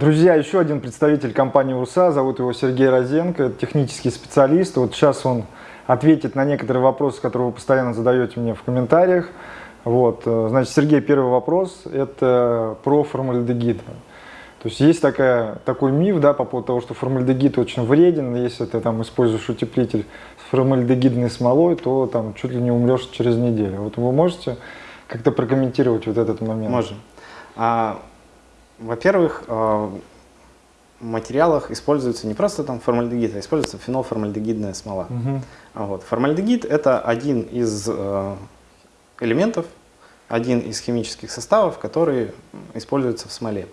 Друзья, еще один представитель компании УРСА, зовут его Сергей Розенко, технический специалист. Вот сейчас он ответит на некоторые вопросы, которые вы постоянно задаете мне в комментариях. Вот, э, значит, Сергей, первый вопрос, это про формальдегид. То есть есть такая, такой миф да, по поводу того, что формальдегид очень вреден, если ты там используешь утеплитель с формальдегидной смолой, то там чуть ли не умрешь через неделю. Вот вы можете как-то прокомментировать вот этот момент? Можем. А, Во-первых, а, в материалах используется не просто там формальдегид, а используется фенолформальдегидная смола. Угу. Вот. Формальдегид – это один из э, элементов, один из химических составов, которые используются в смоле.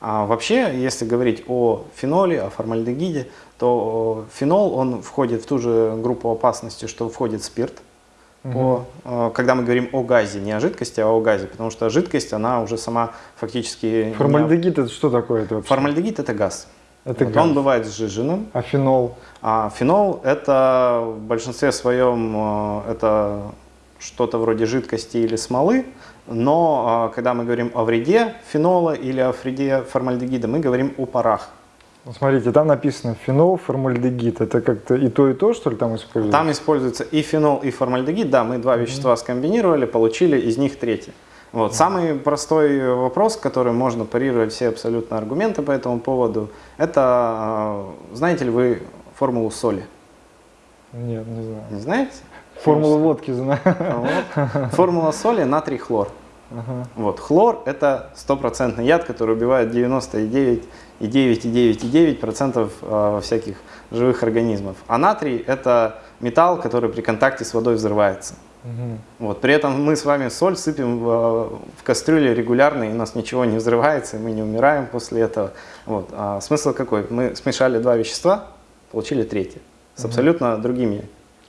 А вообще, если говорить о феноле, о формальдегиде, то фенол, он входит в ту же группу опасности, что входит спирт. Угу. По, когда мы говорим о газе, не о жидкости, а о газе, потому что жидкость, она уже сама фактически... Формальдегид не... это что такое это вообще? Формальдегид это газ. Это вот газ. Он бывает сжиженным. А фенол? А фенол это в большинстве своем это что-то вроде жидкости или смолы, но а, когда мы говорим о вреде фенола или о вреде формальдегида, мы говорим о парах. Смотрите, там написано фенол, формальдегид. Это как-то и то, и то, что ли, там используется? Там используется и фенол, и формальдегид. Да, мы два вещества скомбинировали, получили из них третье. Вот. Самый простой вопрос, который можно парировать все абсолютно аргументы по этому поводу, это а, знаете ли вы формулу соли? Нет, не знаю. Не знаете? Формулу водки знаю. Вот. Формула соли натрий хлор. Ага. Вот. Хлор это стопроцентный яд, который убивает 99,9,9,9% а, всяких живых организмов. А натрий это металл, который при контакте с водой взрывается. Угу. Вот. При этом мы с вами соль сыпем в, в кастрюле регулярно, и у нас ничего не взрывается, и мы не умираем после этого. Вот. А смысл какой? Мы смешали два вещества, получили третье, с абсолютно другими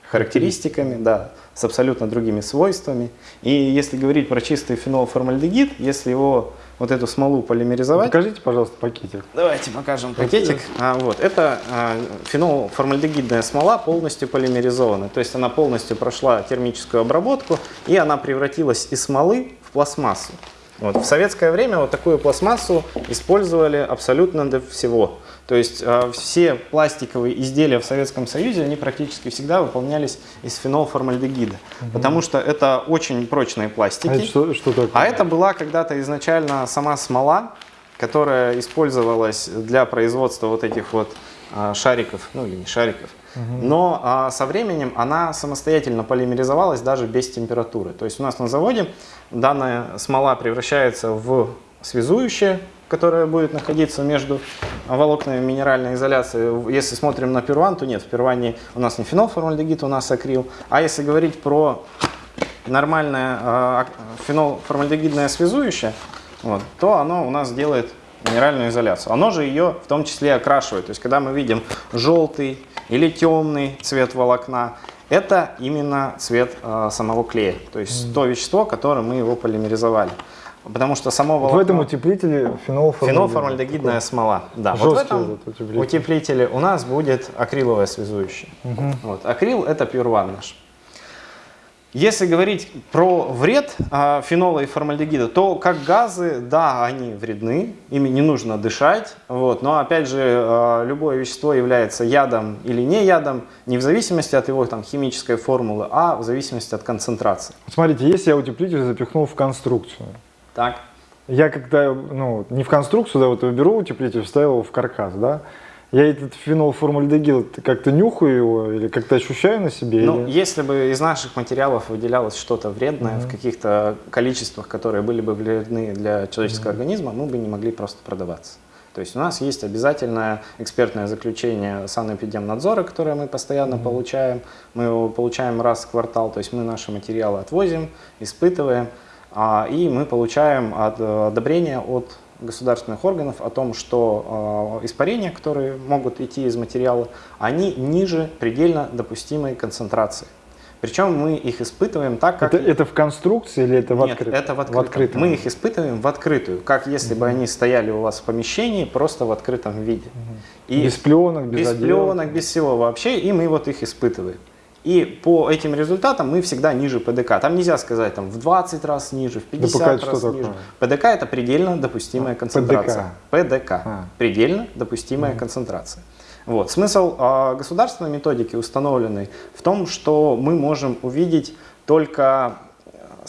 характеристиками, да, с абсолютно другими свойствами. И если говорить про чистый фенолформальдегид, если его вот эту смолу полимеризовать. Покажите, пожалуйста, пакетик. Давайте покажем пакетик. А, вот, это а, фенолформальдегидная смола полностью полимеризованная. То есть она полностью прошла термическую обработку и она превратилась из смолы в пластмассу. Вот. В советское время вот такую пластмассу использовали абсолютно для всего. То есть э, все пластиковые изделия в Советском Союзе, они практически всегда выполнялись из фенолформальдегида, угу. потому что это очень прочные пластики. А это что, что такое? А это была когда-то изначально сама смола, которая использовалась для производства вот этих вот шариков, ну или не шариков. Угу. Но а, со временем она самостоятельно полимеризовалась даже без температуры. То есть у нас на заводе данная смола превращается в связующее которая будет находиться между волокнами минеральной изоляции. Если смотрим на перван, то нет, в перване у нас не фенолформальдегид, у нас акрил. А если говорить про нормальное э, фенолформальдегидное связующее, вот, то оно у нас делает минеральную изоляцию. Оно же ее в том числе окрашивает. То есть, когда мы видим желтый или темный цвет волокна, это именно цвет э, самого клея. То есть, mm -hmm. то вещество, которое мы его полимеризовали. Потому что само волокно... В этом утеплителе фенолформальдегид. Фенолформальдегидная смола. Да, вот в этом утеплитель. утеплителе у нас будет акриловое связующее. Угу. Вот. Акрил это пюрван наш. Если говорить про вред э, фенола и формальдегида, то как газы, да, они вредны, ими не нужно дышать, вот, но опять же э, любое вещество является ядом или не ядом, не в зависимости от его там, химической формулы, а в зависимости от концентрации. Смотрите, если я утеплитель запихнул в конструкцию, так. Я когда, ну, не в конструкцию, да, вот беру утеплитель, вставил его в каркас, да, я этот фенолформальдегид как-то нюхаю его или как-то ощущаю на себе? Ну, или... если бы из наших материалов выделялось что-то вредное mm -hmm. в каких-то количествах, которые были бы вредны для человеческого mm -hmm. организма, мы бы не могли просто продаваться. То есть у нас есть обязательное экспертное заключение санэпидемнадзора, которое мы постоянно mm -hmm. получаем. Мы его получаем раз в квартал, то есть мы наши материалы отвозим, испытываем. А, и мы получаем э, одобрение от государственных органов о том, что э, испарения, которые могут идти из материала, они ниже предельно допустимой концентрации. Причем мы их испытываем так, как... Это, это в конструкции или это в Нет, открытом? это в открытом. в открытом. Мы их испытываем в открытую, как если угу. бы они стояли у вас в помещении, просто в открытом виде. Угу. И без пленок, без Без пленок, без всего вообще, и мы вот их испытываем. И по этим результатам мы всегда ниже ПДК. Там нельзя сказать там, в 20 раз ниже, в 50 ДПК раз ниже. такое? ПДК это предельно допустимая А, концентрация. ПДК. А. Предельно допустимая концентрация. Вот. Смысл а, государственной методики установленный в том, что мы можем увидеть только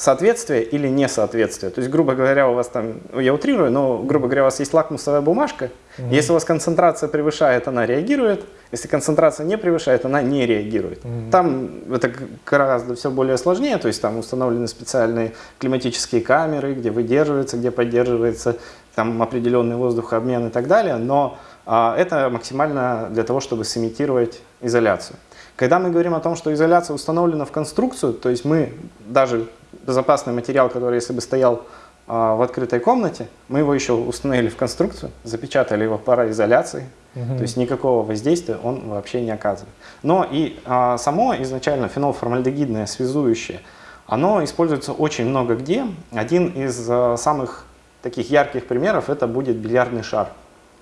соответствие или несоответствие. То есть, грубо говоря, у вас там, ну, я утрирую, но, грубо говоря, у вас есть лакмусовая бумажка. Если у вас концентрация превышает, она реагирует. Если концентрация не превышает, она не реагирует. Там это гораздо все более сложнее. То есть, там установлены специальные климатические камеры, где выдерживается, где поддерживается там определенный воздухообмен и так далее. Но а, это максимально для того, чтобы сымитировать изоляцию. Когда мы говорим о том, что изоляция установлена в конструкцию, то есть мы даже безопасный материал, который если бы стоял а, в открытой комнате, мы его еще установили в конструкцию, запечатали его пароизоляцией, то есть никакого воздействия он вообще не оказывает. Но и а, само изначально фенолформальдегидное связующее, оно используется очень много где. Один из а, самых таких ярких примеров это будет бильярдный шар.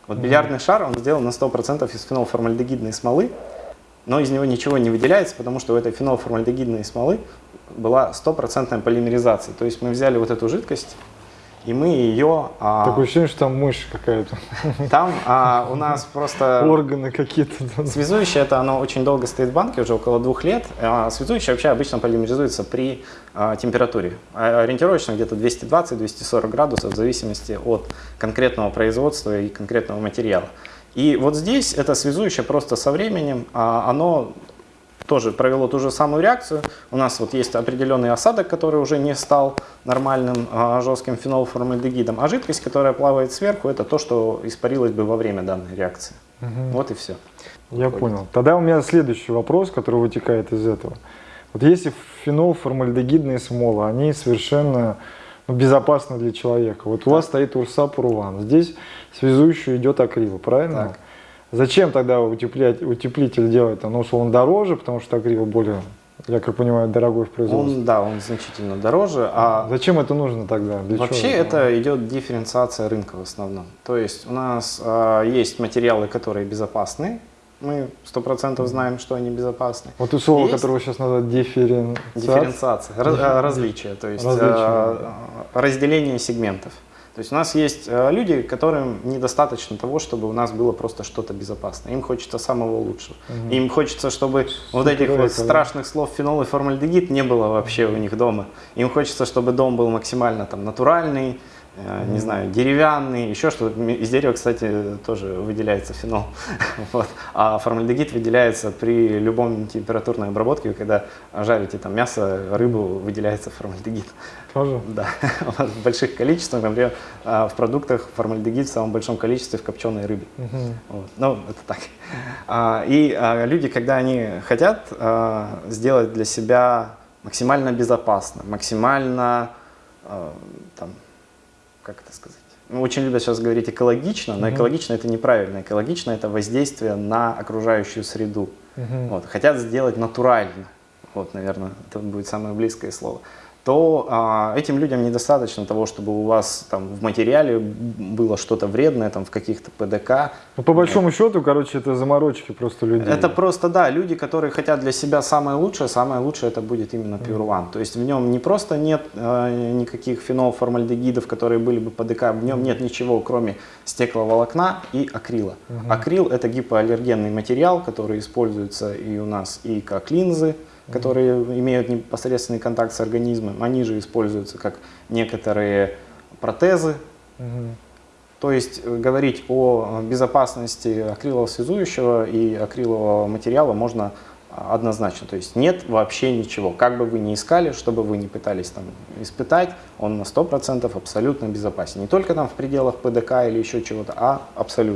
Вот бильярдный шар, он сделан на 100% из фенолформальдегидной смолы, но из него ничего не выделяется, потому что у этой фенолформальдегидной смолы была стопроцентная полимеризация. То есть мы взяли вот эту жидкость, и мы ее... а, Такое ощущение, что там мышь какая-то. там а, у нас просто... Органы какие-то. Связующее, это оно очень долго стоит в банке, уже около двух лет. А связующее вообще обычно полимеризуется при а, температуре. А, Ориентировочно где-то 220-240 градусов в зависимости от конкретного производства и конкретного материала. И вот здесь это связующее просто со временем, а, оно тоже провело ту же самую реакцию. У нас вот есть определенный осадок, который уже не стал нормальным а, жестким фенолформальдегидом, а жидкость, которая плавает сверху, это то, что испарилось бы во время данной реакции. Вот и все. Я понял. Тогда у меня следующий вопрос, который вытекает из этого. Вот если фенол, формальдегидные смолы, они совершенно ну, безопасны для человека. Вот у вас стоит Урсап Урван, здесь связующий идет акрил, правильно? Так. Зачем тогда утеплять, утеплитель делать? Ну, что он дороже, потому что акрил более, я как понимаю, дорогой в производстве. Он, да, он значительно дороже, а Зачем это нужно тогда? Для Вообще чего? это идет дифференциация рынка в основном. То есть у нас а, есть материалы, которые безопасны. Мы сто процентов знаем, что они безопасны. Вот у слова, Есть которого сейчас называют дифференциация. Дифференциация, раз- а, различия, то есть а, разделение сегментов. То есть у нас есть а, люди, которым недостаточно того, чтобы у нас было просто что-то безопасное. Им хочется самого лучшего. Им хочется, чтобы вот этих вот страшных слов фенол и формальдегид не было вообще у них дома. Им хочется, чтобы дом был максимально там натуральный, э, не знаю, деревянный, еще что-то. Из дерева, кстати, тоже выделяется фенол. Вот. А формальдегид выделяется при любом температурной обработке, когда жарите там мясо, рыбу, выделяется формальдегид. Тоже? Да, в больших количествах, например, а, в продуктах формальдегид в самом большом количестве в копченой рыбе. Вот. Ну, это так. А, И а, люди, когда они хотят сделать для себя максимально безопасно, максимально, там, как это сказать, ну, очень любят сейчас говорить экологично, но экологично это неправильно. Экологично это воздействие на окружающую среду. Вот. Хотят сделать натурально, вот, наверное, это будет самое близкое слово то а, этим людям недостаточно того, чтобы у вас там в материале было что-то вредное, там в каких-то ПДК. Ну, по большому счету, короче, это заморочки просто людей. Это просто, да, люди, которые хотят для себя самое лучшее, самое лучшее это будет именно Pure One. То есть в нем не просто нет э, никаких фенолформальдегидов, которые были бы ПДК, в нем нет ничего, кроме стекловолокна и акрила. Акрил это гипоаллергенный материал, который используется и у нас и как линзы, которые имеют непосредственный контакт с организмом. Они же используются как некоторые протезы, Мгм. то есть э, говорить о безопасности акрилового связующего и акрилового материала можно а, однозначно. То есть нет вообще ничего. Как бы вы ни искали, что бы вы ни пытались там испытать, он на 100% абсолютно безопасен. Не только там в пределах ПДК или еще чего-то, а абсолютно.